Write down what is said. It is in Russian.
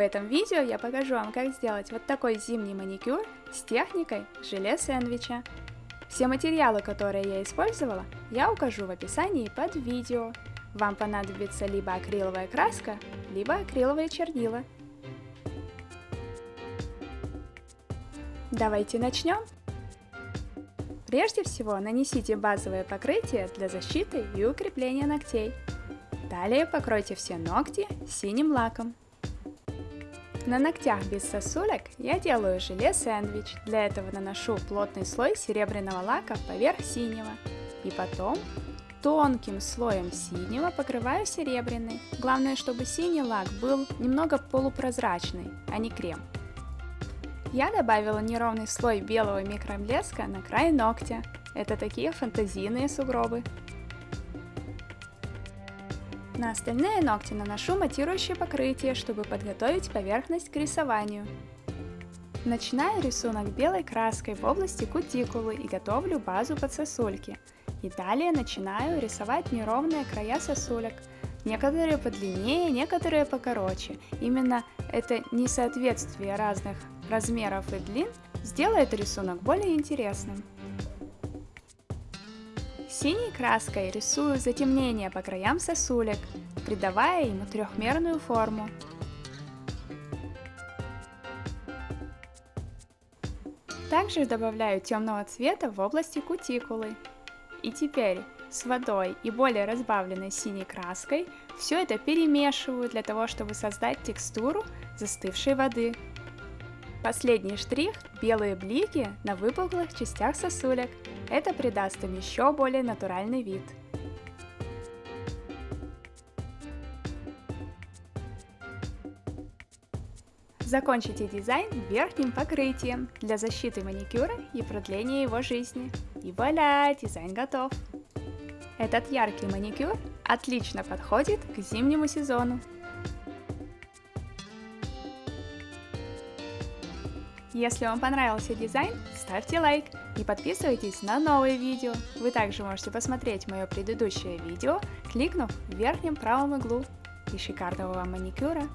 В этом видео я покажу вам, как сделать вот такой зимний маникюр с техникой желе сэндвича. Все материалы, которые я использовала, я укажу в описании под видео. Вам понадобится либо акриловая краска, либо акриловые чернила. Давайте начнем. Прежде всего нанесите базовое покрытие для защиты и укрепления ногтей. Далее покройте все ногти синим лаком. На ногтях без сосулек я делаю желе сэндвич. Для этого наношу плотный слой серебряного лака поверх синего. И потом тонким слоем синего покрываю серебряный. Главное, чтобы синий лак был немного полупрозрачный, а не крем. Я добавила неровный слой белого микроблеска на край ногтя. Это такие фантазийные сугробы. На остальные ногти наношу матирующее покрытие, чтобы подготовить поверхность к рисованию. Начинаю рисунок белой краской в области кутикулы и готовлю базу под сосульки. И далее начинаю рисовать неровные края сосулек. Некоторые подлиннее, некоторые покороче. Именно это несоответствие разных размеров и длин сделает рисунок более интересным. Синей краской рисую затемнение по краям сосулек, придавая ему трехмерную форму. Также добавляю темного цвета в области кутикулы. И теперь с водой и более разбавленной синей краской все это перемешиваю для того, чтобы создать текстуру застывшей воды. Последний штрих – белые блики на выпуклых частях сосулек. Это придаст им еще более натуральный вид. Закончите дизайн верхним покрытием для защиты маникюра и продления его жизни. И вуаля, дизайн готов! Этот яркий маникюр отлично подходит к зимнему сезону. Если вам понравился дизайн, ставьте лайк и подписывайтесь на новые видео. Вы также можете посмотреть мое предыдущее видео, кликнув в верхнем правом углу. И шикарного вам маникюра!